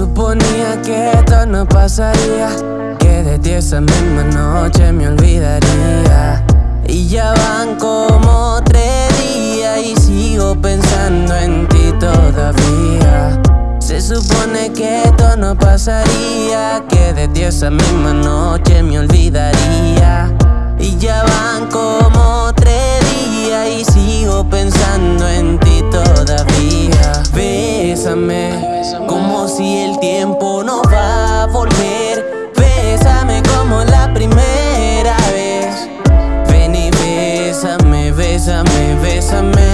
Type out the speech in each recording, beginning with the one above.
suponía que esto no pasaría Que de ti esa misma noche me olvidaría. Y ya van como tres días Y sigo pensando en ti todavía. Se supone que esto no pasaría Que de ti esa misma noche me olvidaría. Y ya van como tres días Y tiempo no va a volver. Bésame como la primera vez. Ven y bésame, bésame, bésame.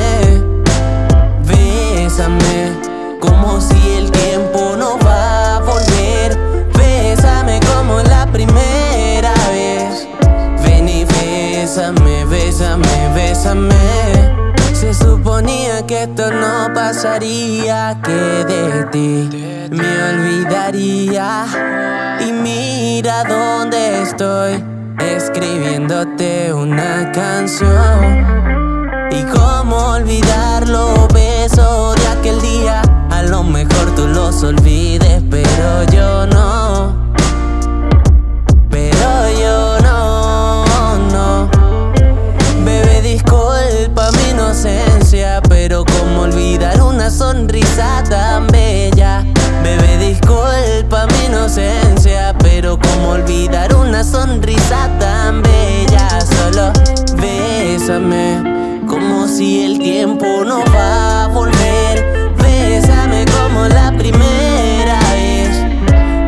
Bésame como si el tiempo no va a volver. Bésame como la primera vez. Ven y bésame, bésame, bésame suponía que esto no pasaría, que de ti me olvidaría. Y mira dónde estoy, escribiéndote una canción. Y cómo olvidar los besos de aquel día, a lo mejor tú los olvides, sonrisa tan bella. Solo bésame Como si el tiempo no va a volver. Bésame como la primera vez.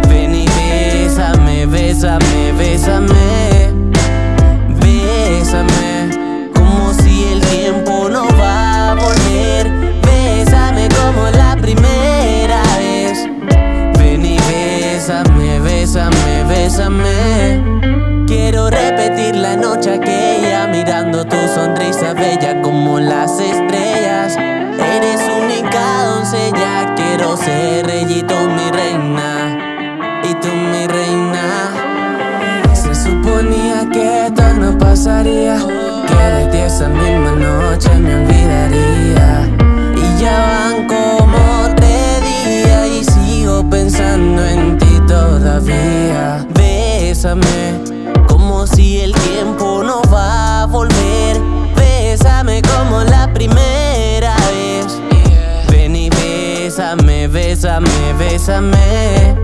Ven y bésame, bésame, bésame. Bésame Como si el tiempo no Bésame como la primera vez. Ven y bésame, bésame, bésame bella como las estrellas. Eres única doncella Quiero ser reyito mi reina. Y tú mi reina. Se suponía que esto no pasaría Que de ti esa misma noche me olvidaría. Y ya van como tres días Y sigo pensando en ti todavía. Bésame primera vez. Ven y bésame, bésame, bésame.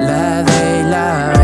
La D y la